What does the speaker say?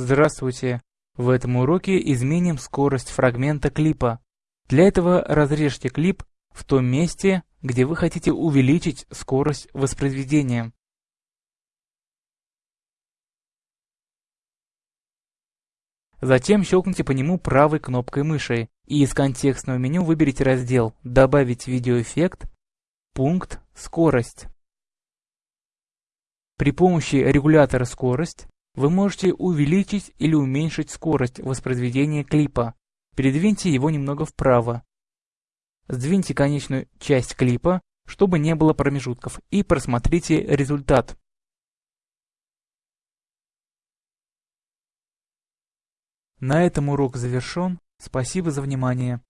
Здравствуйте! В этом уроке изменим скорость фрагмента клипа. Для этого разрежьте клип в том месте, где вы хотите увеличить скорость воспроизведения. Затем щелкните по нему правой кнопкой мыши и из контекстного меню выберите раздел «Добавить видеоэффект», пункт «Скорость». При помощи регулятора «Скорость» вы можете увеличить или уменьшить скорость воспроизведения клипа. Передвиньте его немного вправо. Сдвиньте конечную часть клипа, чтобы не было промежутков, и просмотрите результат. На этом урок завершен. Спасибо за внимание.